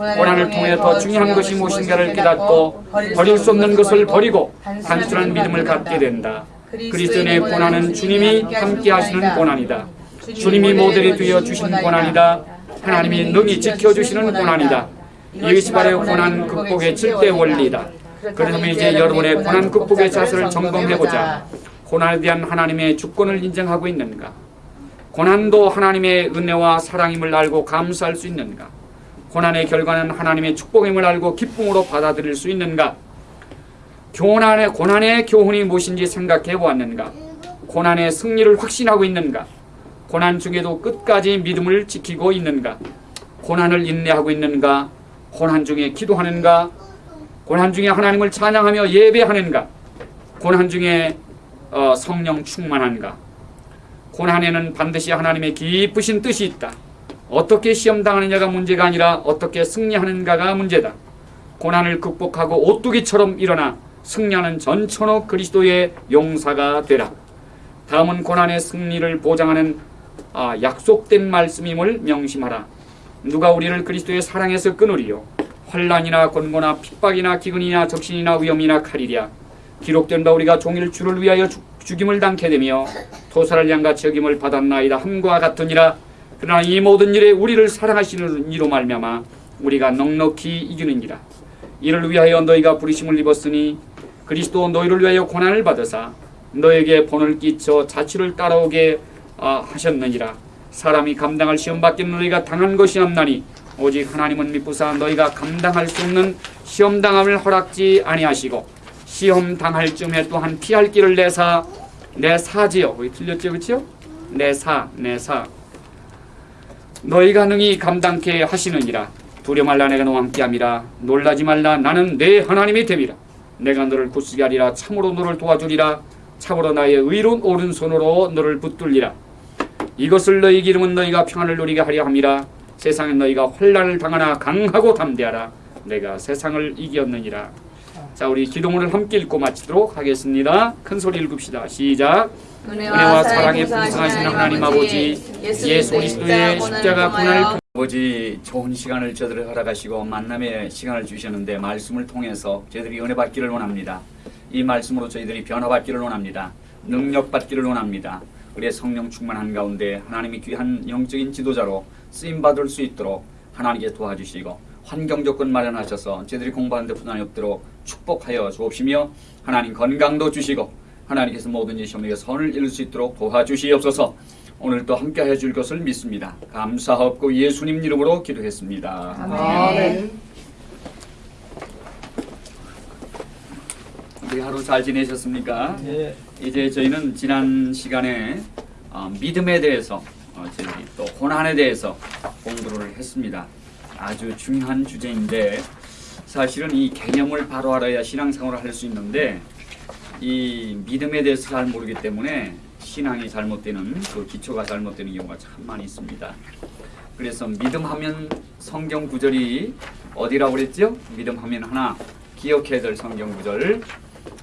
고난을 통해 더 중요한 것이 무엇인가를 깨닫고 버릴 수 없는 것을 버리고 단순한 믿음을 갖게 된다. 그리스도인의 고난은 주님이 함께 하시는 고난이다. 주님이 모델이 되어 주신 고난이다. 하나님이 능히 지켜주시는 고난이다. 이것이 바로 고난 극복의 질대 원리다. 그러면 이제 여러분의 고난 극복의 자세를 점검해보자. 고난에 대한 하나님의 주권을 인정하고 있는가? 고난도 하나님의 은혜와 사랑임을 알고 감사할 수 있는가? 고난의 결과는 하나님의 축복임을 알고 기쁨으로 받아들일 수 있는가? 고난의, 고난의 교훈이 무엇인지 생각해 보았는가? 고난의 승리를 확신하고 있는가? 고난 중에도 끝까지 믿음을 지키고 있는가? 고난을 인내하고 있는가? 고난 중에 기도하는가? 고난 중에 하나님을 찬양하며 예배하는가? 고난 중에 어, 성령 충만한가? 고난에는 반드시 하나님의 기쁘신 뜻이 있다. 어떻게 시험 당하느냐가 문제가 아니라 어떻게 승리하는가가 문제다. 고난을 극복하고 오뚜기처럼 일어나 승리하는 전천후 그리스도의 용사가 되라. 다음은 고난의 승리를 보장하는 아, 약속된 말씀임을 명심하라. 누가 우리를 그리스도의 사랑에서 끊으리요? 환란이나 권고나 핍박이나 기근이나 적신이나 위험이나 칼이랴. 기록된 바 우리가 종일 주를 위하여 죽, 죽임을 당케 되며 토사를 양같이 여김을 받았나이다 함과 같으니라. 그러나 이 모든 일에 우리를 사랑하시는 이로 말미암아 우리가 넉넉히 이기는이라. 이를 위하여 너희가 부르심을 입었으니 그리스도 너희를 위하여 고난을 받으사 너에게 본을 끼쳐 자취를 따라오게 아, 하셨느니라. 사람이 감당할 시험 받기는 너희가 당한 것이 없나니 오직 하나님은 미쁘사 너희가 감당할 수 없는 시험 당함을 허락지 아니하시고 시험 당할 쯤에 또한 피할 길을 내사 내 사지요. 거기 틀렸죠, 그렇죠? 내 사, 내 사. 너희가 능히 감당케 하시느니라. 두려 말라 내가 너와 함께함이라. 놀라지 말라 나는 내 하나님이 됨이라. 내가 너를 굳세게 하리라. 참으로 너를 도와주리라. 참으로 나의 의로운 오른손으로 너를 붙들리라. 이것을 너희 기름은 너희가 평안을 누리게 하려 함이라. 세상에 너희가 환란을 당하나 강하고 담대하라. 내가 세상을 이겼느니라. 자, 우리 기도문을 함께 읽고 마치도록 하겠습니다. 큰 소리 읽읍시다. 시작. 은혜와 사랑에 풍성하신 하나님 아버지 예수 그리스도의 십자가 고난을 아버지 좋은 시간을 저들을 허락하시고 만남의 시간을 주셨는데 말씀을 통해서 저희들이 은혜 받기를 원합니다. 이 말씀으로 저희들이 변화받기를 원합니다. 능력 받기를 원합니다. 우리의 성령 충만한 가운데 하나님이 귀한 영적인 지도자로 쓰임 받을 수 있도록 하나님께 도와주시고 환경 조건 마련하셔서 저희들이 공부하는 데 부담이 없도록 축복하여 주옵시며 하나님 건강도 주시고 하나님께서 모든 시험에게 선을 이룰 수 있도록 도와주시옵소서 오늘도 함께하여 줄 것을 믿습니다. 감사하옵고 예수님 이름으로 기도했습니다. 아멘. 우리 하루 잘 지내셨습니까? 예. 이제 저희는 지난 시간에 어, 믿음에 대해서 어, 저희 또 고난에 대해서 공부를 했습니다. 아주 중요한 주제인데 사실은 이 개념을 바로 알아야 신앙생활을 할 수 있는데 이 믿음에 대해서 잘 모르기 때문에 신앙이 잘못되는 그 기초가 잘못되는 경우가 참 많이 있습니다. 그래서 믿음하면 성경 구절이 어디라고 그랬죠? 믿음하면 하나 기억해야 될 성경 구절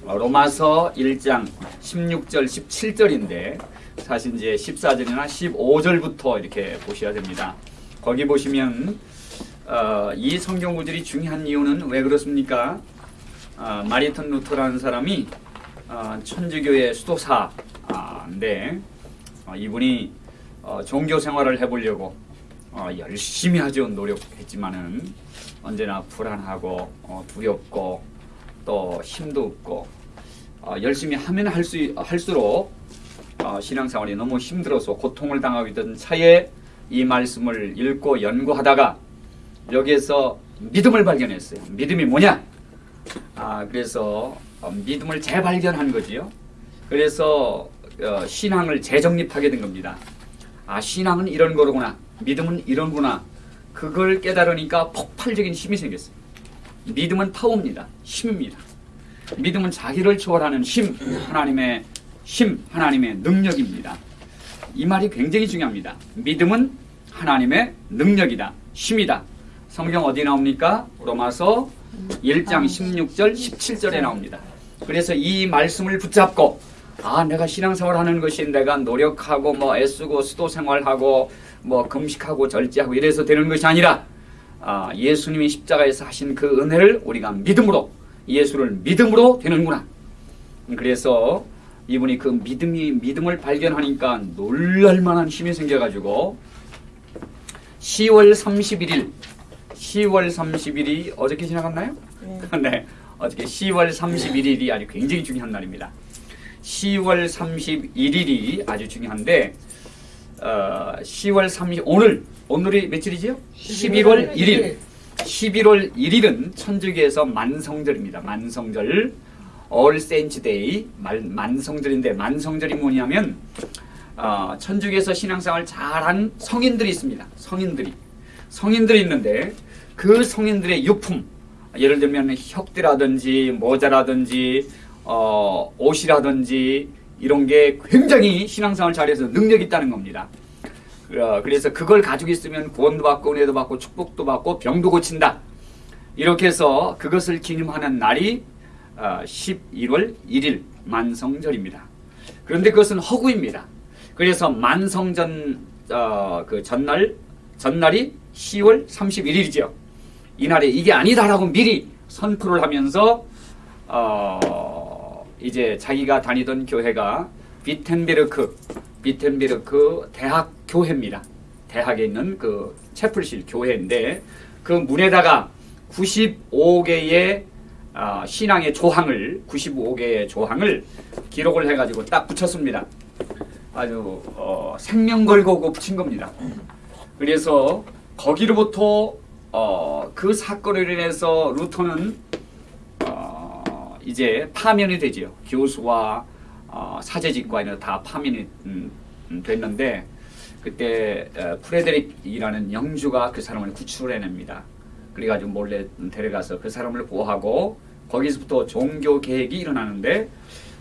어, 로마서 1장 16절 17절인데 사실 이제 14절이나 15절부터 이렇게 보셔야 됩니다. 거기 보시면 어, 이 성경 구절이 중요한 이유는 왜 그렇습니까? 어, 마리턴 루터라는 사람이 어, 천주교의 수도사인데 어, 이분이 어, 종교 생활을 해보려고 어, 열심히 하죠 노력했지만은 언제나 불안하고 어, 두렵고 또 힘도 없고 어, 열심히 하면 할수 할수록 어, 신앙생활이 너무 힘들어서 고통을 당하고 있던 차에 이 말씀을 읽고 연구하다가 여기에서 믿음을 발견했어요. 믿음이 뭐냐? 아 그래서 어, 믿음을 재발견한 거지요. 그래서 어, 신앙을 재정립하게 된 겁니다. 아 신앙은 이런 거구나. 믿음은 이런구나. 그걸 깨달으니까 폭발적인 힘이 생겼어요. 믿음은 파워입니다. 힘입니다. 믿음은 자기를 초월하는 힘, 하나님의 힘, 하나님의 능력입니다. 이 말이 굉장히 중요합니다. 믿음은 하나님의 능력이다. 힘이다. 성경 어디 나옵니까? 로마서 1장 16절, 17절에 나옵니다. 그래서 이 말씀을 붙잡고 아 내가 신앙생활 하는 것이 내가 노력하고 뭐 애쓰고 수도 생활하고 뭐 금식하고 절제하고 이래서 되는 것이 아니라 아, 예수님이 십자가에서 하신 그 은혜를 우리가 믿음으로 예수를 믿음으로 되는구나. 그래서 이분이 그 믿음이 믿음을 발견하니까 놀랄만한 힘이 생겨가지고 10월 31일 10월 30일이 어저께 지나갔나요? 네. 어저께 10월 31일이 아주 굉장히 중요한 날입니다. 10월 31일이 아주 중요한데 어, 10월 30 오늘 오늘이 며칠이죠? 11월 1일. 11월 1일은 천주교에서 만성절입니다. 만성절 All Saints Day 만, 만성절인데 만성절이 뭐냐면 어, 천주교에서 신앙생활 잘한 성인들이 있습니다. 성인들이 성인들이 있는데 그 성인들의 유품 예를 들면 혁대라든지 모자라든지 어, 옷이라든지 이런 게 굉장히 신앙생활 잘해서 능력 있다는 겁니다. 어, 그래서 그걸 가지고 있으면 구원도 받고 은혜도 받고 축복도 받고 병도 고친다. 이렇게 해서 그것을 기념하는 날이 어, 11월 1일 만성절입니다. 그런데 그것은 허구입니다. 그래서 만성전 어, 그 전날 전날이 10월 31일이죠. 이날에 이게 아니다라고 미리 선포를 하면서 어, 이제 자기가 다니던 교회가 비텐베르크 비텐베르크 대학 교회입니다. 대학에 있는 그 채플실 교회인데 그 문에다가 95개의 어, 신앙의 조항을 95개의 조항을 기록을 해가지고 딱 붙였습니다. 아주 어, 생명 걸고 그 붙인 겁니다. 그래서 거기로부터 어, 그 사건으로 인해서 루터는 어, 이제 파면이 되지요. 교수와 어, 사제직과 이런 다 파면이 음, 음, 됐는데 그때 어, 프레데릭이라는 영주가 그 사람을 구출해냅니다. 그래가지고 몰래 데려가서 그 사람을 보호하고 거기서부터 종교 개혁이 일어나는데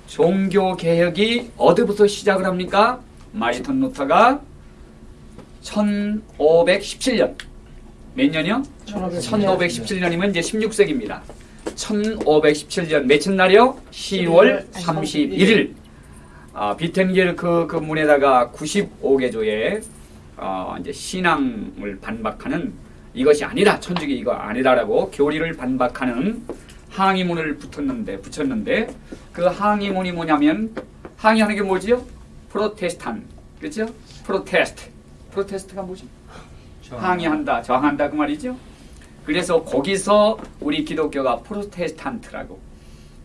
종교 개혁이 어디부터 시작을 합니까? 마리턴 루터가 1517년 몇 년이요? 1517년이면 이제 16세기입니다. 1517년 며칠 날이요? 10월 31일. 아, 비텐겔 그, 그 문에다가 95개조의 어, 이제 신앙을 반박하는 이것이 아니다. 천주교 이거 아니다라고 교리를 반박하는 항의문을 붙였는데 붙였는데 그 항의문이 뭐냐면 항의하는 게 뭐지요? 프로테스탄. 그렇죠? Protest. Protest가 뭐죠? 항의한다, 저항한다 그 말이죠. 그래서 거기서 우리 기독교가 프로테스탄트라고.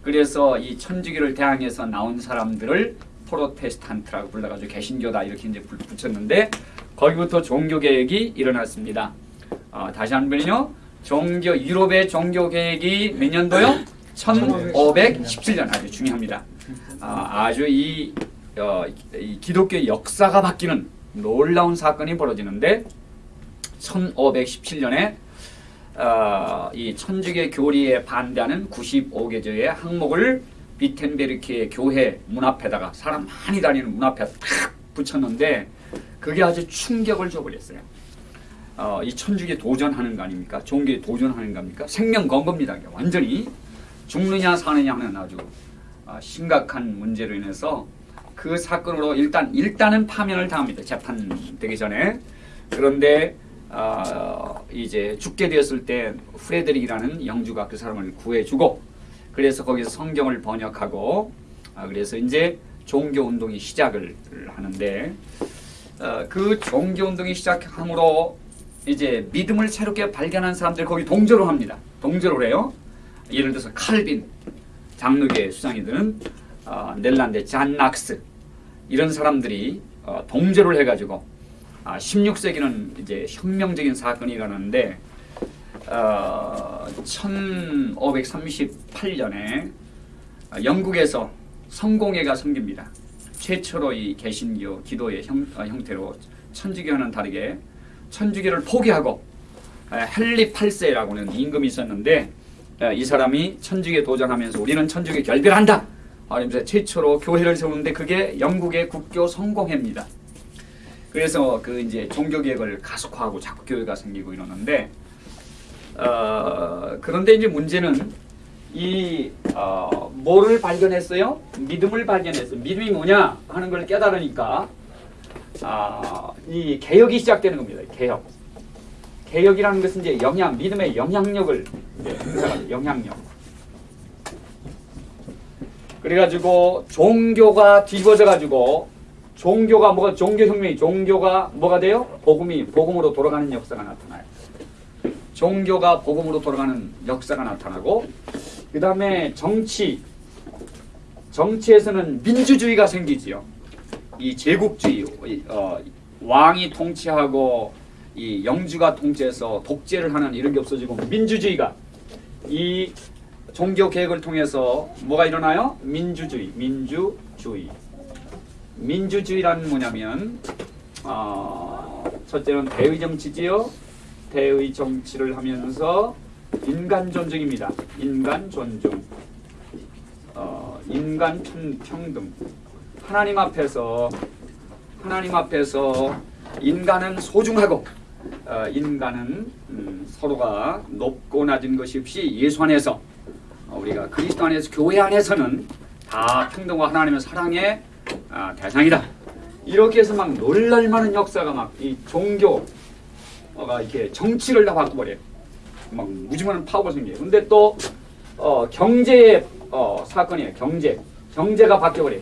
그래서 이 천주교를 대항해서 나온 사람들을 프로테스탄트라고 불러가지고 개신교다 이렇게 이제 불- 붙였는데 거기부터 종교 개혁이 일어났습니다. 어, 다시 한 번요. 종교 유럽의 종교 개혁이 몇 년도요? 1517년 아주 중요합니다. 아, 아주 이, 어, 이 기독교 역사가 바뀌는 놀라운 사건이 벌어지는데 1517년에 어, 이 천주교 교리에 반대하는 95개조의 항목을 비텐베르크의 교회 문 앞에다가 사람 많이 다니는 문 앞에 탁 붙였는데 그게 아주 충격을 줘버렸어요. 어, 이 천주교 도전하는 거 아닙니까? 종교에 도전하는 겁니까? 생명 건 겁니다. 완전히 죽느냐 사느냐 하는 아주 어, 심각한 문제로 인해서 그 사건으로 일단 일단은 파면을 당합니다. 재판 되기 전에 그런데 어, 이제 죽게 되었을 때 프레드릭이라는 영주가 그 사람을 구해주고 그래서 거기서 성경을 번역하고 아, 그래서 이제 종교 운동이 시작을 하는데 어, 그 종교 운동이 시작함으로 이제 믿음을 새롭게 발견한 사람들 거기 동조를 합니다. 동조를 해요. 예를 들어서 칼빈 장로계 수장이들은 어, 넬란드 잔 낙스 이런 사람들이 어, 동조를 해가지고 아, 16세기는 이제 혁명적인 사건이 일어났는데 어, 1538년에 영국에서 성공회가 생깁니다. 최초로 이 개신교 기도의 형, 어, 형태로 천주교와는 다르게 천주교를 포기하고 에, 헨리 8세라고는 임금이 있었는데 에, 이 사람이 천주교에 도전하면서 우리는 천주교 결별한다. 하면서 최초로 교회를 세우는데 그게 영국의 국교 성공회입니다. 그래서 그 이제 종교 개혁을 가속화하고 자꾸 교회가 생기고 이러는데 어, 그런데 이제 문제는 이 어, 뭐를 발견했어요? 믿음을 발견했어요. 믿음이 뭐냐 하는 걸 깨달으니까 아, 이 개혁이 시작되는 겁니다. 개혁. 개혁이라는 것은 이제 영향, 믿음의 영향력을 행사하는 영향력. 그래가지고 종교가 뒤집어져 가지고 종교가 뭐가 종교혁명이 종교가 뭐가 돼요? 복음이 복음으로 돌아가는 역사가 나타나요. 종교가 복음으로 돌아가는 역사가 나타나고 그 다음에 정치 정치에서는 민주주의가 생기지요. 이 제국주의 어, 왕이 통치하고 이 영주가 통치해서 독재를 하는 이런 게 없어지고 민주주의가 이 종교 개혁을 통해서 뭐가 일어나요? 민주주의, 민주주의. 민주주의란 뭐냐면 어, 첫째는 대의 정치지요. 대의 정치를 하면서 인간 존중입니다. 인간 존중. 어, 인간 평, 평등. 하나님 앞에서 하나님 앞에서 인간은 소중하고 어, 인간은 음, 서로가 높고 낮은 것이 없이 예수 안에서 어, 우리가 그리스도 안에서 교회 안에서는 다 평등과 하나님의 사랑의 아, 대상이다. 이렇게 해서 막 놀랄만한 역사가 막 이 종교가 이렇게 정치를 다 바꿔버려요. 막 무지만한 파워가 생겨요. 근데 또 어, 경제의 어, 사건이에요. 경제. 경제가 바뀌어버려요.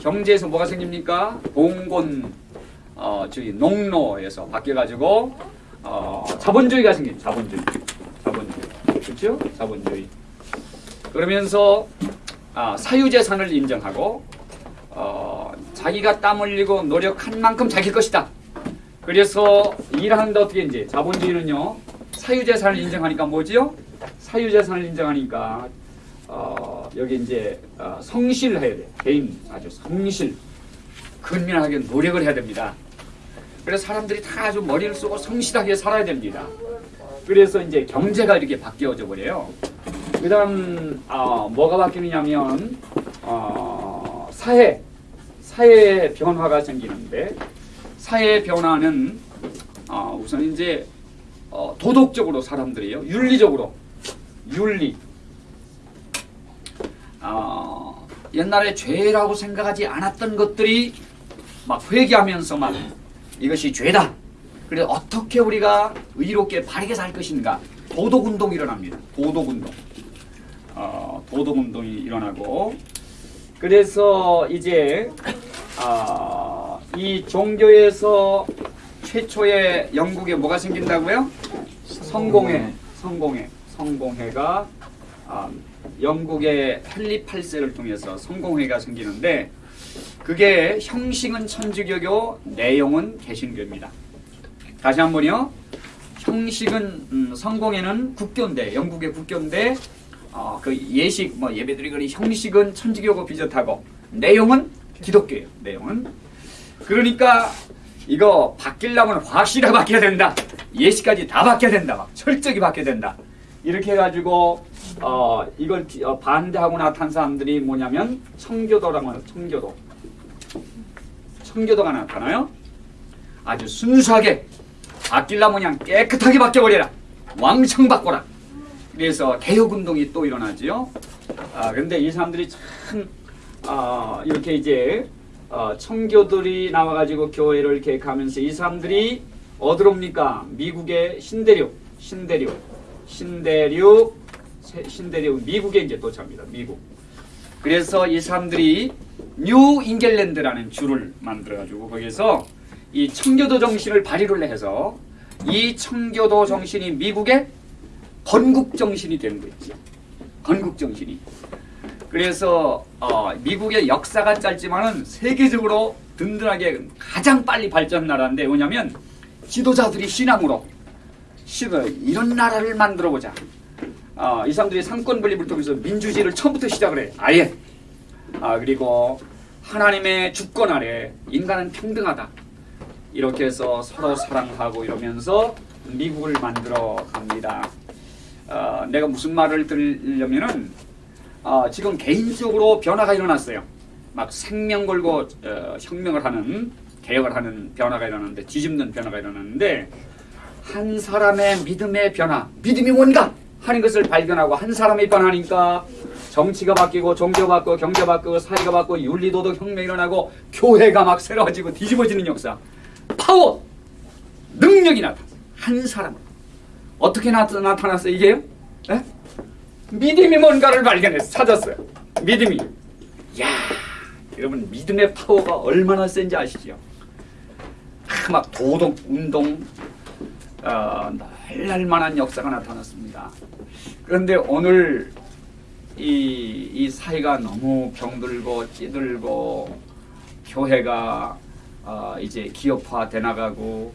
경제에서 뭐가 생깁니까? 봉건 어, 저기 농로에서 바뀌어가지고 어, 자본주의가 생긴 자본주의. 자본주의. 그렇죠? 자본주의. 그러면서 아, 사유재산을 인정하고 어, 자기가 땀 흘리고 노력한 만큼 자기 것이다. 그래서 일하는데 어떻게 이제 자본주의는요 사유재산을 인정하니까 뭐지요? 사유재산을 인정하니까 어, 여기 이제 어, 성실해야 돼. 개인 아주 성실, 근면하게 노력을 해야 됩니다. 그래서 사람들이 다 아주 머리를 쓰고 성실하게 살아야 됩니다. 그래서 이제 경제가 이렇게 바뀌어져 버려요. 그 다음 어, 뭐가 바뀌느냐면 어, 사회 사회 변화가 생기는데 사회 변화는 어, 우선 이제 어, 도덕적으로 사람들이요 윤리적으로 윤리 어, 옛날에 죄라고 생각하지 않았던 것들이 막 회개하면서 막 이것이 죄다. 그래 어떻게 우리가 의롭게 바르게 살 것인가 도덕 운동이 일어납니다. 도덕 운동. 어, 도덕 운동이 일어나고 그래서 이제 어, 이 종교에서 최초의 영국에 뭐가 생긴다고요? 성공회, 성공회, 성공회가 아, 영국의 헨리 8세를 통해서 성공회가 생기는데 그게 형식은 천주교고 내용은 개신교입니다. 다시 한 번요. 형식은 음, 성공회는 국교인데 영국의 국교인데 어, 그 예식 뭐 예배드리거리 형식은 천주교고 비슷하고 내용은 기독교예요. 내용은 그러니까 이거 바뀌려면 확실하게 바뀌어야 된다. 예식까지 다 바뀌어야 된다. 막 철저히 바뀌어야 된다. 이렇게 해가지고 어, 이걸 기- 어, 반대하고 나타난 사람들이 뭐냐면 청교도라고 하는 청교도. 청교도가 나타나요. 아주 순수하게 바뀌려면 그냥 깨끗하게 바뀌어버려라. 왕창 바꿔라. 그래서 개혁운동이 또 일어나지요. 아, 근데 이 사람들이 참, 아, 이렇게 이제, 어, 청교들이 나와가지고 교회를 개혁하면서 이 사람들이 어디로 옵니까? 미국의 신대륙, 신대륙, 신대륙, 세- 신대륙, 미국에 이제 도착합니다. 미국. 그래서 이 사람들이 뉴 잉글랜드라는 주를 만들어가지고 거기서 이 청교도 정신을 발휘를 해서 이 청교도 정신이 미국의 건국 정신이 되는 거죠. 건국 정신이. 그래서 어, 미국의 역사가 짧지만은 세계적으로 든든하게 가장 빨리 발전 나라인데 뭐냐면 지도자들이 신앙으로 이런 나라를 만들어 보자. 어, 이 사람들이 상권 분립을 통해서 민주주의를 처음부터 시작을 해. 아예. 아 그리고 하나님의 주권 아래 인간은 평등하다. 이렇게 해서 서로 사랑하고 이러면서 미국을 만들어 갑니다. 어, 내가 무슨 말을 들으려면은 어, 지금 개인적으로 변화가 일어났어요. 막 생명 걸고 어, 혁명을 하는 개혁을 하는 변화가 일어났는데 뒤집는 변화가 일어났는데 한 사람의 믿음의 변화, 믿음이 뭔가 하는 것을 발견하고 한 사람이 변하니까 정치가 바뀌고 종교 바뀌고 경제 바뀌고 사회가 바뀌고 윤리도덕 혁명이 일어나고 교회가 막 새로워지고 뒤집어지는 역사. 파워, 능력이 나타. 한 사람, 어떻게 나, 나타났어요 이게요? 예? 믿음이 뭔가를 발견해서 찾았어요. 믿음이. 야, 여러분 믿음의 파워가 얼마나 센지 아시죠? 아, 막 도덕 운동 어, 날날 만한 역사가 나타났습니다. 그런데 오늘 이, 이 사회가 너무 병들고 찌들고 교회가 어, 이제 기업화 돼 나가고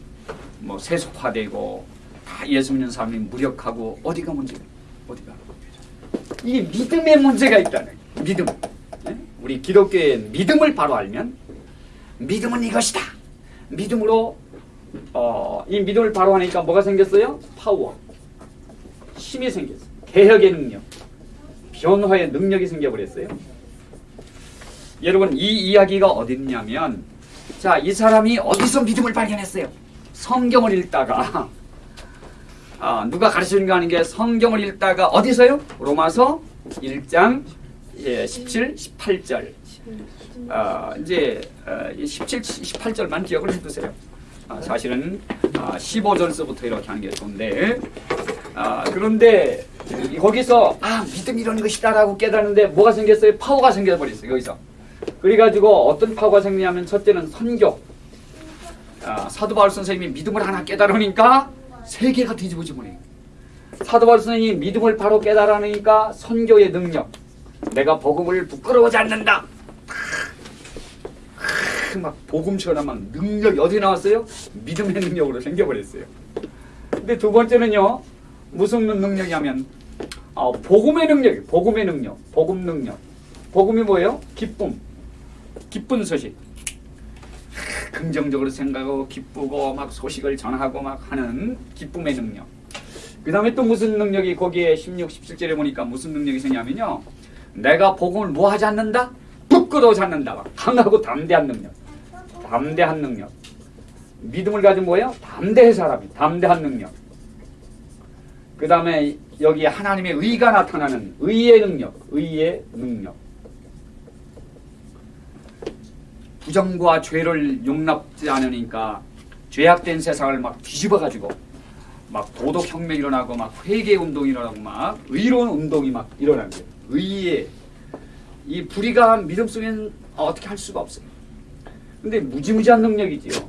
뭐 세속화되고 다 예수 믿는 사람이 무력하고 어디가 문제가 어디가 이게 믿음의 문제가 있다는 거예요. 믿음. 네? 우리 기독교의 믿음을 바로 알면 믿음은 이것이다. 믿음으로 어, 이 믿음을 바로 하니까 뭐가 생겼어요? 파워. 힘이 생겼어요. 개혁의 능력. 변화의 능력이 생겨버렸어요. 여러분 이 이야기가 어디 있냐면 자 이 사람이 어디서 믿음을 발견했어요? 성경을 읽다가 아, 누가 가르치는 거 아닌 게 성경을 읽다가 어디서요? 로마서 1장 예, 17, 18절 아, 이제 어, 이 17, 18절만 기억을 해두세요 아, 사실은 아, 15절서부터 이렇게 하는 게 좋은데 아, 그런데 거기서 아 믿음 이런 것이다 라고 깨닫는데 뭐가 생겼어요? 파워가 생겨버렸어요 여기서 그래가지고 어떤 파워가 생기냐면 첫째는 선교 아, 사도 바울 선생님이 믿음을 하나 깨달으니까 세계가 뒤집어지 버려요. 사도 바울 선생님이 믿음을 바로 깨달으니까 선교의 능력 내가 복음을 부끄러워하지 않는다. 크, 막 복음처럼 막 능력이 어디 나왔어요? 믿음의 능력으로 생겨버렸어요. 근데 두 번째는요 무슨 능력이 하면 아, 복음의 능력 복음의 능력 복음 능력. 복음이 뭐예요? 기쁨. 기쁜 소식 긍정적으로 생각하고 기쁘고 막 소식을 전하고 막 하는 기쁨의 능력. 그 다음에 또 무슨 능력이 거기에 16, 17절에 보니까 무슨 능력이 생기냐면요. 내가 복음을 뭐 하지 않는다? 부끄러워하지 않는다. 막 강하고 담대한 능력. 담대한 능력. 믿음을 가진 뭐예요? 담대한 사람이. 담대한 능력. 그 다음에 여기 하나님의 의가 나타나는 의의 능력. 의의 능력. 부정과 죄를 용납지 않으니까 죄악된 세상을 막 뒤집어가지고 막 도덕혁명 일어나고 막 회개 운동이 일어나고 막 의로운 운동이 막 일어나는 거예요. 의의 이 불의가 믿음 속에는 어떻게 할 수가 없어요. 근데 무지무지한 능력이지요.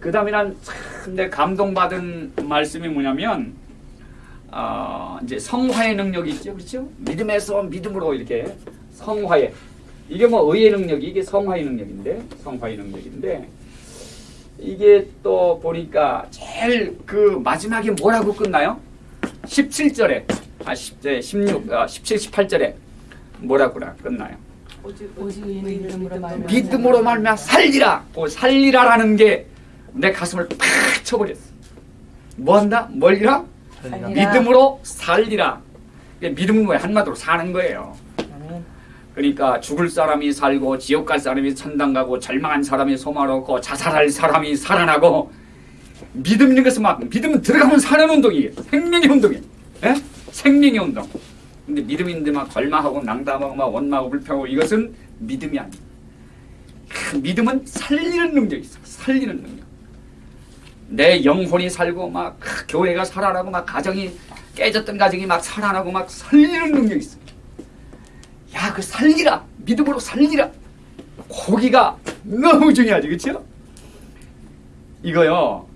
그 다음에 난참내 감동받은 말씀이 뭐냐면 어, 이제 성화의 능력이 있죠. 그렇죠? 믿음에서 믿음으로 이렇게 성화의 이게 뭐 의의 능력이 이게 성화의 능력인데 성화의 능력인데 이게 또 보니까 제일 그 마지막에 뭐라고 끝나요? 17절에 아 10절 16 아, 17 18절에 뭐라고나 끝나요? 오직 믿음으로 말미암아 살리라. 그 살리라라는 게 내 가슴을 팍 쳐버렸어. 뭐 한다? 뭘리라? 살리라. 믿음으로 살리라. 믿음은 뭐야? 한마디로 사는 거예요. 그러니까 죽을 사람이 살고 지옥 갈 사람이 천당 가고 절망한 사람이 소망을 얻고 자살할 사람이 살아나고 믿음 있는 것은 막 믿음은 들어가면 사는 운동이에요. 생명의 운동이에요. 예? 생명의 운동. 근데 믿음 있는데 막 절망하고 낭담하고 막 원망하고 불평하고 이것은 믿음이 아니에요. 그 믿음은 살리는 능력이 있어. 살리는 능력. 내 영혼이 살고 막 교회가 살아나고 막 가정이 깨졌던 가정이 막 살아나고 막 살리는 능력이 있어. 야, 그 살리라. 믿음으로 살리라. 고기가 너무 중요하지, 그렇죠? 이거요.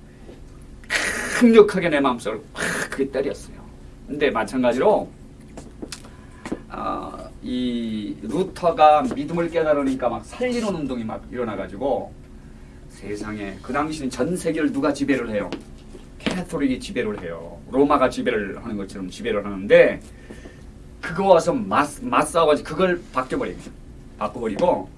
강력하게 내 마음속을 확 그게 때렸어요. 근데 마찬가지로 어, 이 루터가 믿음을 깨달으니까 막 살리는 운동이 막 일어나가지고 세상에 그 당시는 전 세계를 누가 지배를 해요? 캐톨릭이 지배를 해요. 로마가 지배를 하는 것처럼 지배를 하는데 그거 와서 맞, 맞싸워가지고 그걸 바뀌어버리고 바꿔버리고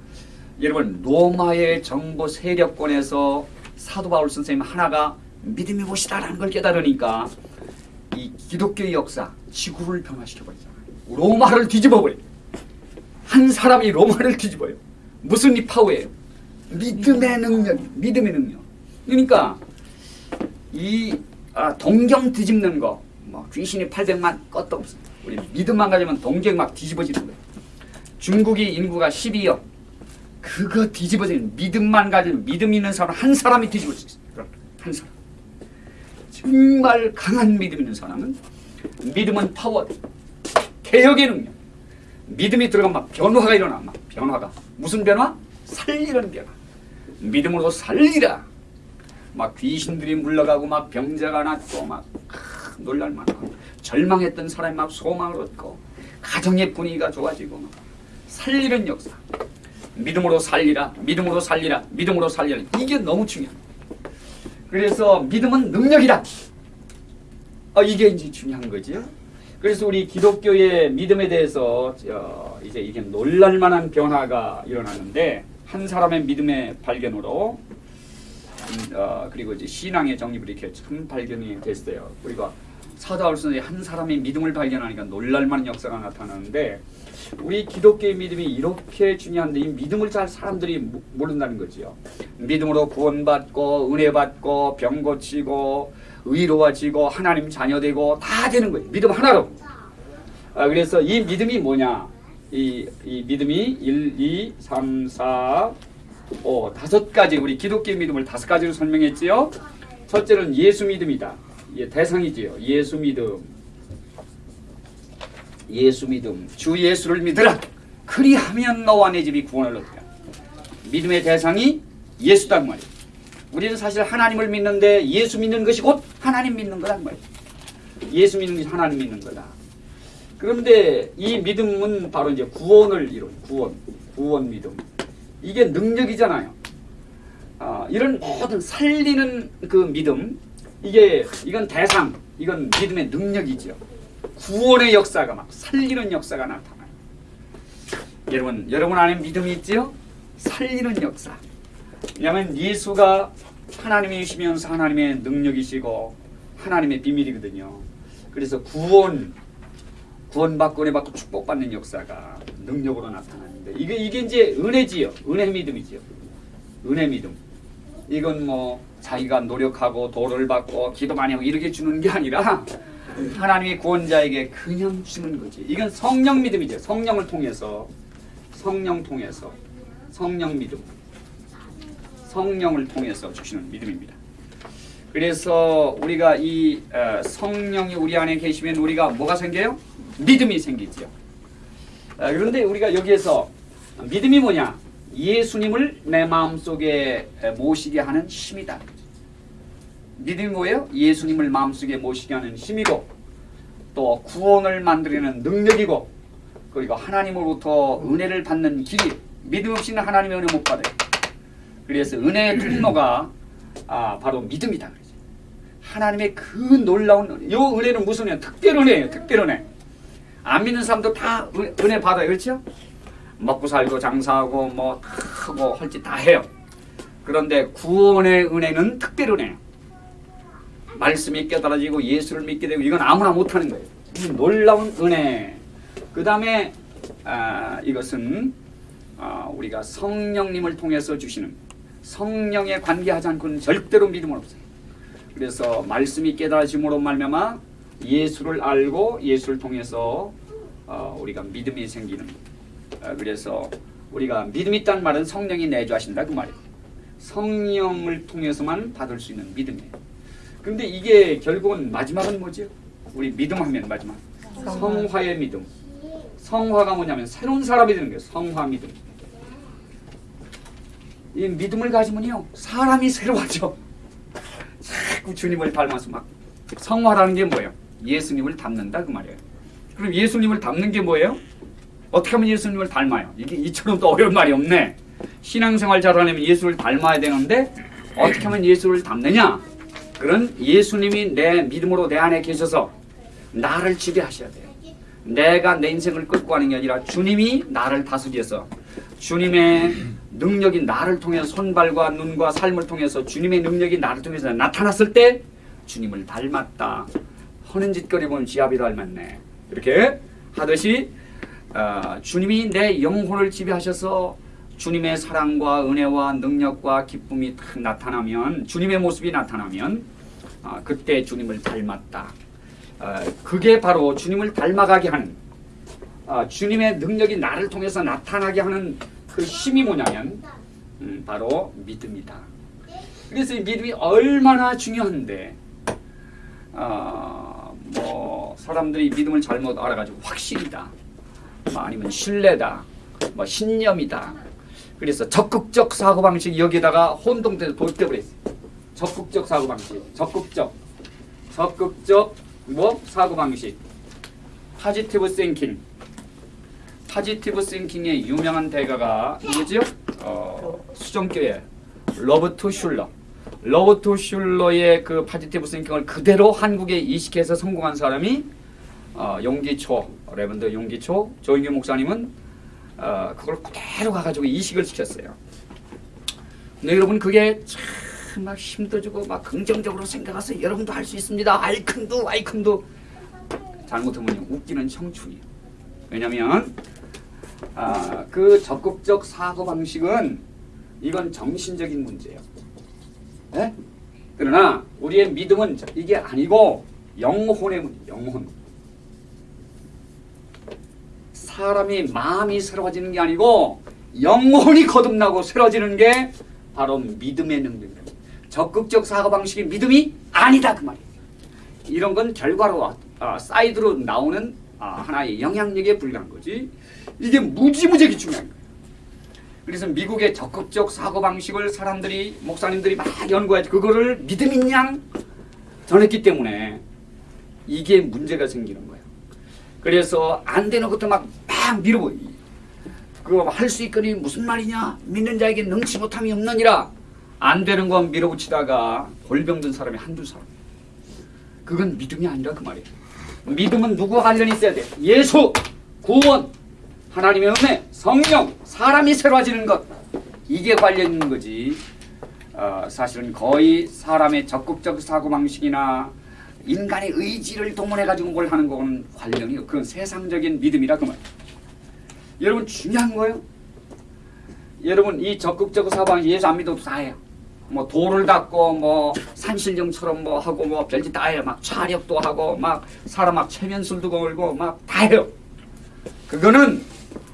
여러분 로마의 정보 세력권에서 사도 바울 선생님 하나가 믿음이 무엇이다라는 걸 깨달으니까 이 기독교의 역사 지구를 변화시켜버리잖아요. 로마를 뒤집어버려요. 한 사람이 로마를 뒤집어요. 무슨 이 파워예요? 믿음의 능력, 믿음의 능력. 그러니까 이 아, 동경 뒤집는 거, 뭐 귀신이 800만 것도 없어. 우리 믿음만 가지면 동경 막 뒤집어지는 거예요. 중국이 인구가 12억. 그거 뒤집어지는 믿음만 가지면 믿음 있는 사람 한 사람이 뒤집어질 수 있어요. 그럼 한 사람. 정말 강한 믿음 있는 사람은 믿음은 파워, 개혁의 능력. 믿음이 들어가면 막 변화가 일어나, 막 변화가. 무슨 변화? 살리는 변화. 믿음으로 살리라. 막 귀신들이 물러가고 막 병자가 낫고 막 아, 놀랄만하고 절망했던 사람이 막 소망을 얻고 가정의 분위기가 좋아지고 막 살리는 역사. 믿음으로 살리라, 믿음으로 살리라, 믿음으로 살리라. 이게 너무 중요합니다. 그래서 믿음은 능력이다. 아, 이게 이제 중요한 거죠. 그래서 우리 기독교의 믿음에 대해서 저 이제 이게 놀랄만한 변화가 일어나는데 한 사람의 믿음의 발견으로 음, 어, 그리고 이제 신앙의 정립을 이렇게 참 발견이 됐어요. 우리가 사도하울서의 한 사람이 믿음을 발견하니까 놀랄만한 역사가 나타나는데 우리 기독교의 믿음이 이렇게 중요한데 이 믿음을 잘 사람들이 모- 모른다는 거지요. 믿음으로 구원받고 은혜 받고 병 고치고 의로워지고 하나님 자녀되고 다 되는 거예요. 믿음 하나로. 아, 그래서 이 믿음이 뭐냐? 이, 이 믿음이 1, 2, 3, 4, 5 다섯 가지 우리 기독교 믿음을 다섯 가지로 설명했지요. 첫째는 예수 믿음이다. 예, 대상이지요. 예수 믿음. 예수 믿음. 주 예수를 믿으라. 그리하면 너와 내 집이 구원을 얻으라. 믿음의 대상이 예수다 그 말이에요. 우리는 사실 하나님을 믿는데 예수 믿는 것이 곧 하나님 믿는 거란 말이에요. 예수 믿는 것이 하나님 믿는 거다. 그런데 이 믿음은 바로 이제 구원을 이룬 구원, 구원 믿음. 이게 능력이잖아요. 아, 이런 모든 살리는 그 믿음, 이게 이건 대상, 이건 믿음의 능력이죠. 구원의 역사가 막 살리는 역사가 나타나요. 여러분, 여러분 안에 믿음이 있지요? 살리는 역사. 왜냐하면 예수가 하나님이시면서 하나님의 능력이시고 하나님의 비밀이거든요. 그래서 구원, 구원받고 은혜받고 축복받는 역사가 능력으로 나타나는데 이게 이게 이제 은혜지요. 은혜 믿음이지요. 은혜 믿음. 이건 뭐 자기가 노력하고 도를 받고 기도 많이 하고 이렇게 주는 게 아니라 하나님이 구원자에게 그냥 주는 거지. 이건 성령 믿음이죠. 성령을 통해서 성령 통해서 성령 믿음. 성령을 통해서 주시는 믿음입니다. 그래서 우리가 이 어, 성령이 우리 안에 계시면 우리가 뭐가 생겨요? 믿음이 생기죠. 아, 그런데 우리가 여기에서 믿음이 뭐냐? 예수님을 내 마음속에 모시게 하는 힘이다. 믿음이 뭐예요? 예수님을 마음속에 모시게 하는 힘이고 또 구원을 만들어내는 능력이고 그리고 하나님으로부터 은혜를 받는 길이 믿음 없이는 하나님의 은혜 못 받아요. 그래서 은혜의 통로가 아, 바로 믿음이다. 그러죠. 하나님의 그 놀라운 은혜. 요 은혜는 무슨 은혜? 특별 은혜예요. 특별 은혜. 안 믿는 사람도 다 은- 은혜 받아요. 그렇죠? 먹고 살고 장사하고 뭐 하고 할 짓 다 해요. 그런데 구원의 은혜는 특별 은혜예요. 말씀이 깨달아지고 예수를 믿게 되고 이건 아무나 못하는 거예요. 이 놀라운 은혜. 그 다음에 아, 이것은 아, 우리가 성령님을 통해서 주시는 성령에 관계하지 않고는 절대로 믿음은 없어요. 그래서 말씀이 깨달아짐으로 말미암아 예수를 알고 예수를 통해서 어, 우리가 믿음이 생기는. 어, 그래서 우리가 믿음 있다는 말은 성령이 내주하신다 그 말이에요. 성령을 통해서만 받을 수 있는 믿음이에요. 근데 이게 결국은 마지막은 뭐죠? 우리 믿음하면 마지막 성화의 믿음. 성화가 뭐냐면 새로운 사람이 되는 거예요. 성화 믿음. 이 믿음을 가지면요 사람이 새로워져. 자꾸 주님을 닮아서 막 성화라는 게 뭐예요? 예수님을 닮는다 그 말이에요. 그럼 예수님을 닮는 게 뭐예요? 어떻게 하면 예수님을 닮아요? 이게 이처럼 또 어려운 말이 없네. 신앙생활 잘하려면 예수를 닮아야 되는데 어떻게 하면 예수를 닮느냐? 그런 예수님이 내 믿음으로 내 안에 계셔서 나를 지배하셔야 돼요. 내가 내 인생을 끌고 가는 게 아니라 주님이 나를 다스려서 주님의 능력이 나를 통해서 손발과 눈과 삶을 통해서 주님의 능력이 나를 통해서 나타났을 때 주님을 닮았다. 하는 짓거리 보면 지압이 닮았네. 이렇게 하듯이 어, 주님이 내 영혼을 지배하셔서 주님의 사랑과 은혜와 능력과 기쁨이 탁 나타나면 주님의 모습이 나타나면 아, 그때 주님을 닮았다. 어, 그게 바로 주님을 닮아가게 하는 아, 주님의 능력이 나를 통해서 나타나게 하는 그 힘이 뭐냐면 음, 바로 믿음이다. 그래서 이 믿음이 얼마나 중요한데 아, 뭐 사람들이 믿음을 잘못 알아가지고 확신이다, 뭐 아니면 신뢰다, 뭐 신념이다. 그래서 적극적 사고 방식 여기다가 혼동돼서 돌려버렸어요. 적극적 사고 방식, 적극적, 적극적 뭐 사고 방식, positive thinking. positive thinking의 유명한 대가가 누구지요? 어, 수정교회 로버트 슐러. 로버트 슐러의 그 positive thinking을 그대로 한국에 이식해서 성공한 사람이 어, 용기 조 Reverend 용기 조 조용기 목사님은 어, 그걸 그대로 가가지고 이식을 시켰어요. 근데 여러분 그게 참 막 힘들어지고 막 긍정적으로 생각해서 여러분도 할 수 있습니다. 아이콘도 아이콘도 잘못하면 웃기는 청춘이에요. 왜냐하면 아, 그 적극적 사고 방식은 이건 정신적인 문제예요. 예? 그러나 우리의 믿음은 저- 이게 아니고 영혼의 문제, 영혼. 사람이 마음이 새로워지는 게 아니고 영혼이 거듭나고 새로워지는 게 바로 믿음의 능력입니다. 적극적 사고 방식이 믿음이 아니다 그 말이에요. 이런 건 결과로 아, 사이드로 나오는 아, 하나의 영향력에 불과한 거지. 이게 무지무지하게 중요한 거예요. 그래서 미국의 적극적 사고 방식을 사람들이 목사님들이 막 연구해서 그거를 믿음인 양 전했기 때문에 이게 문제가 생기는 거예요. 그래서 안 되는 것도 막, 막 밀어보. 그거 할 수 있거니 무슨 말이냐? 믿는 자에게 능치 못함이 없느니라. 안 되는 건 밀어붙이다가 골병든 사람이 한두 사람. 그건 믿음이 아니라 그 말이에요. 믿음은 누구와 관련이 있어야 돼? 예수, 구원, 하나님의 은혜, 성령, 사람이 새로워지는 것. 이게 관련 있는 거지. 어, 사실은 거의 사람의 적극적 사고방식이나 인간의 의지를 동원해가지고 뭘 하는 거는 관련이 없고 그건 세상적인 믿음이라 그 말이에요. 여러분 중요한 거예요. 여러분 이 적극적 사고방식 예수 안 믿어도 다 해요. 뭐 돌을 닦고 뭐 산신령처럼 뭐 하고 뭐 별짓 다 해요. 막 차력도 하고 막 사람 막 체면술도 걸고 막 다 해요. 그거는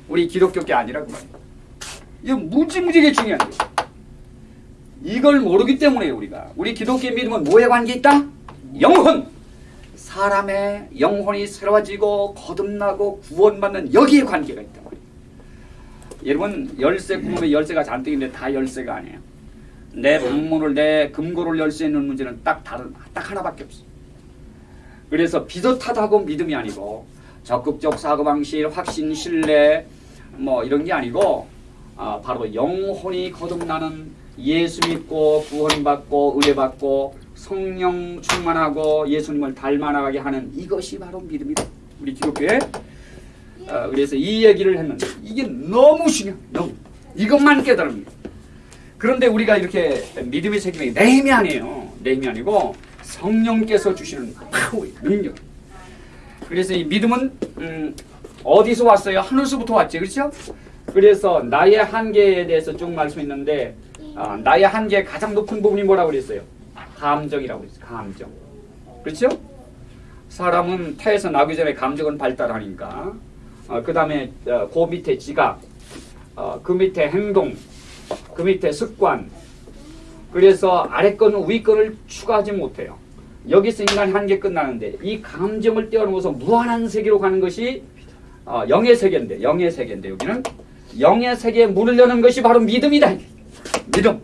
우리 기독교계 아니라 그 말이에요. 이거 무지무지게 중요한 거예요. 이걸 모르기 때문에 우리가 우리 기독교 믿음은 뭐에 관계 있다? 영혼. 사람의 영혼이 새로워지고 거듭나고 구원받는 여기에 관계가 말이에요. 여러분 열쇠 구멍에 열쇠가 잔뜩인데 다 열쇠가 아니에요. 내 방문을 내 금고를 열 수 있는 문제는 딱 다른 딱 하나밖에 없어. 그래서 비슷하다고 믿음이 아니고 적극적 사고 방식, 확신, 신뢰 뭐 이런 게 아니고 아, 바로 영혼이 거듭나는 예수 믿고 구원받고 의뢰받고 성령 충만하고 예수님을 닮아나가게 하는 이것이 바로 믿음이다. 우리 기독교에 어, 그래서 이 얘기를 했는데 이게 너무 중요. 너무 이것만 깨달습니다. 그런데 우리가 이렇게 믿음의 책임이 내 힘이 아니에요. 내 힘이 아니고 성령께서 주시는 파워의 능력. 그래서 이 믿음은 음, 어디서 왔어요? 하늘서부터 왔지, 그렇죠? 그래서 나의 한계에 대해서 쭉 말씀했는데 아, 나의 한계의 가장 높은 부분이 뭐라고 그랬어요? 감정이라고 그랬어요. 감정. 그렇죠? 사람은 태에서 나기 전에 감정은 발달하니까 어, 그 다음에 어, 그 밑에 지각, 어, 그 밑에 행동, 그 밑에 습관. 그래서 아래 거는 위 거를 추가하지 못해요. 여기서 인간의 한계 끝나는데 이 감정을 뛰어넘어서 무한한 세계로 가는 것이 어, 영의 세계인데 영의 세계인데 여기는 영의 세계에 문을 여는 것이 바로 믿음이다. 믿음.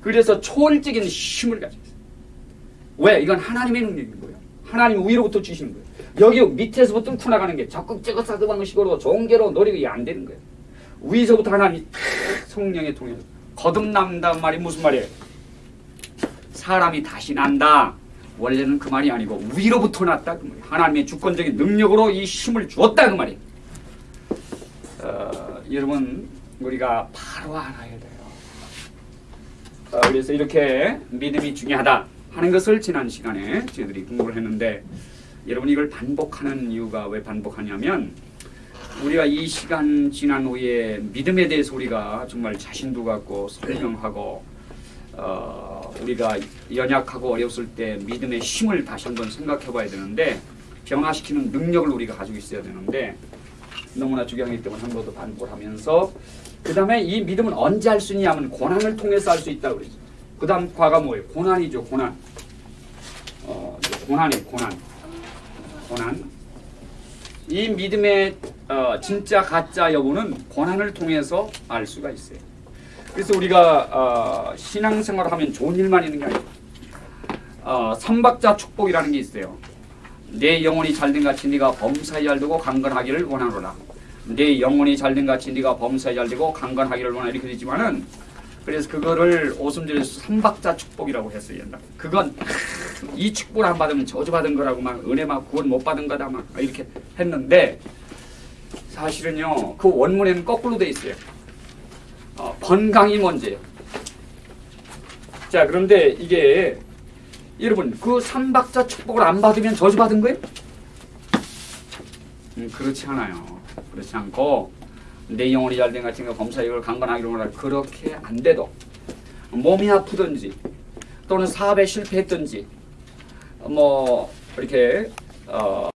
그래서 초월적인 힘을 가지고 있어요. 왜? 이건 하나님의 능력인 거예요. 하나님 위로부터 주시는 거예요. 여기 밑에서부터 뚫고 나가는 게 적극적인 사드 방식으로 종교로 노리고 이게 안 되는 거예요. 위에서부터 하나님이 탁 성령에 통해서 거듭난다는 말이 무슨 말이에요? 사람이 다시 난다. 원래는 그 말이 아니고 위로부터 났다 그 말이에요. 하나님의 주권적인 능력으로 이 힘을 주었다 그 말이에요. 어, 여러분 우리가 바로 알아야 돼요. 어, 그래서 이렇게 믿음이 중요하다 하는 것을 지난 시간에 저희들이 공부를 했는데 여러분 이걸 반복하는 이유가 왜 반복하냐면 우리가 이 시간 지난 후에 믿음에 대해서 우리가 정말 자신도 갖고 설명하고 어, 우리가 연약하고 어려웠을 때 믿음의 힘을 다시 한번 생각해 봐야 되는데 변화시키는 능력을 우리가 가지고 있어야 되는데 너무나 중요하기 때문에 한 번 더 반복을 하면서 그 다음에 이 믿음은 언제 할 수 있냐면 고난을 통해서 할 수 있다고 그랬죠. 그 다음 과가 뭐예요? 고난이죠 고난. 어, 고난의 고난, 고난. 이 믿음의 어, 진짜 가짜 여부는 고난을 통해서 알 수가 있어요. 그래서 우리가 어, 신앙생활을 하면 좋은 일만 있는 게 아니에요. 어, 삼박자 축복이라는 게 있어요. 내 영혼이 잘된 같이 네가 범사에 잘되고 강건하기를 원하노라. 내 영혼이 잘된 같이 네가 범사에 잘되고 강건하기를 원하 이렇게 되지만은 그래서 그거를 오순절에서 삼박자 축복이라고 했어요. 옛날. 그건 이 축복을 안 받으면 저주받은 거라고 막 은혜 막 구원 못 받은 거다 막 이렇게 했는데 사실은요 그 원문에는 거꾸로 돼 있어요. 어, 건강이 먼저예요. 자 그런데 이게 여러분 그 삼박자 축복을 안 받으면 저주받은 거예요? 음, 그렇지 않아요. 그렇지 않고 내 영혼이 잘된 같은 거 검사 이걸 강건하기로 하라 그렇게 안 돼도 몸이 아프든지 또는 사업에 실패했든지 뭐 이렇게 어,